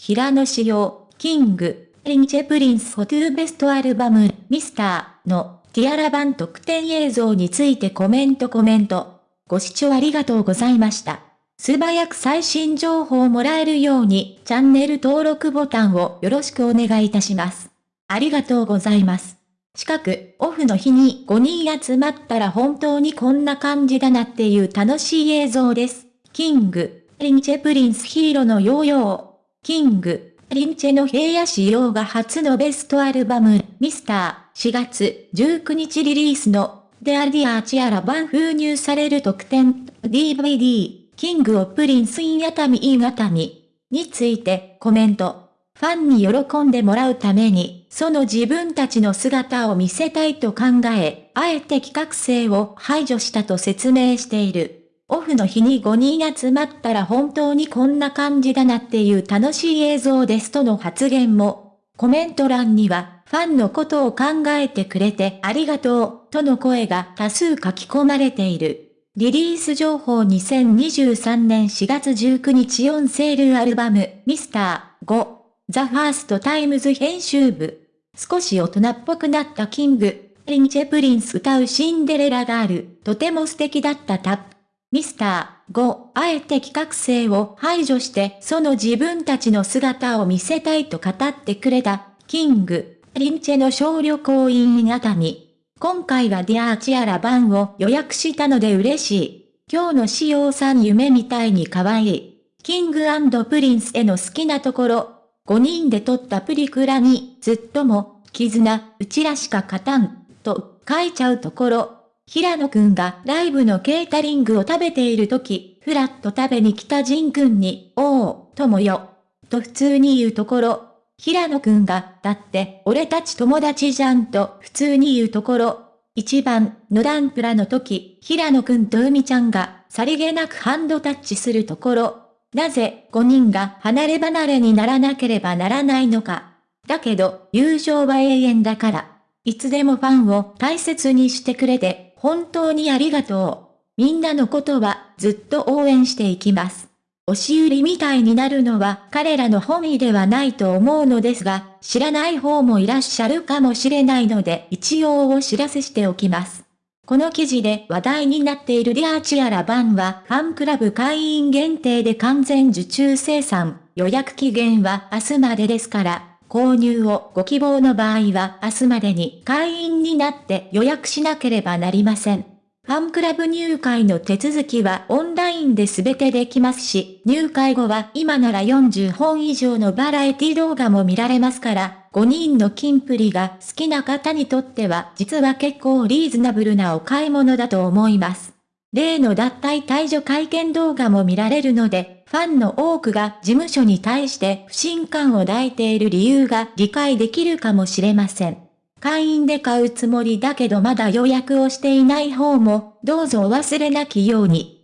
平野紫耀、キング、リンチェプリンスフォトゥーベストアルバム、ミスターのティアラ版特典映像についてコメントコメント。ご視聴ありがとうございました。素早く最新情報をもらえるようにチャンネル登録ボタンをよろしくお願いいたします。ありがとうございます。近く、オフの日に5人集まったら本当にこんな感じだなっていう楽しい映像です。キング、リンチェプリンスヒーローのヨーヨー。キング、リンチェの平野仕様が初のベストアルバム、ミスター、4月19日リリースの、デアディアーチアラ版封入される特典、DVD、キングオプリンスイン熱海イン熱海についてコメント。ファンに喜んでもらうために、その自分たちの姿を見せたいと考え、あえて企画性を排除したと説明している。オフの日に5人集まったら本当にこんな感じだなっていう楽しい映像ですとの発言も、コメント欄には、ファンのことを考えてくれてありがとう、との声が多数書き込まれている。リリース情報2023年4月19日 ON SALE ALBUM、Mr.5。THE FIRST TIMES 編集部。少し大人っぽくなった King & Prince 歌うシンデレラガール、とても素敵だったタップ。ミスター5、あえて企画性を排除してその自分たちの姿を見せたいと語ってくれた、キング、リンチェの小旅行員熱海。今回はディアーチアラ版を予約したので嬉しい。今日の仕様さん夢みたいに可愛い。キングプリンスへの好きなところ、5人で撮ったプリクラに、ずっとも、絆、うちらしか勝たん、と書いちゃうところ、平野くんがライブのケータリングを食べている時、ふらっと食べに来たジンくんに、おお、友よ、と普通に言うところ、平野くんが、だって、俺たち友達じゃんと普通に言うところ、一番のダンプラの時、平野くんと海ちゃんが、さりげなくハンドタッチするところ、なぜ5人が離れ離れにならなければならないのか。だけど、友情は永遠だから。いつでもファンを大切にしてくれて、本当にありがとう。みんなのことはずっと応援していきます。押し売りみたいになるのは彼らの本意ではないと思うのですが、知らない方もいらっしゃるかもしれないので一応お知らせしておきます。この記事で話題になっているリアーチアラバンはファンクラブ会員限定で完全受注生産、予約期限は明日までですから、購入をご希望の場合は明日までに会員になって予約しなければなりません。ファンクラブ入会の手続きはオンラインで全てできますし、入会後は今なら40本以上のバラエティ動画も見られますから、5人の金プリが好きな方にとっては実は結構リーズナブルなお買い物だと思います。例の脱退退場会見動画も見られるので、ファンの多くが事務所に対して不信感を抱いている理由が理解できるかもしれません。会員で買うつもりだけどまだ予約をしていない方も、どうぞお忘れなきように。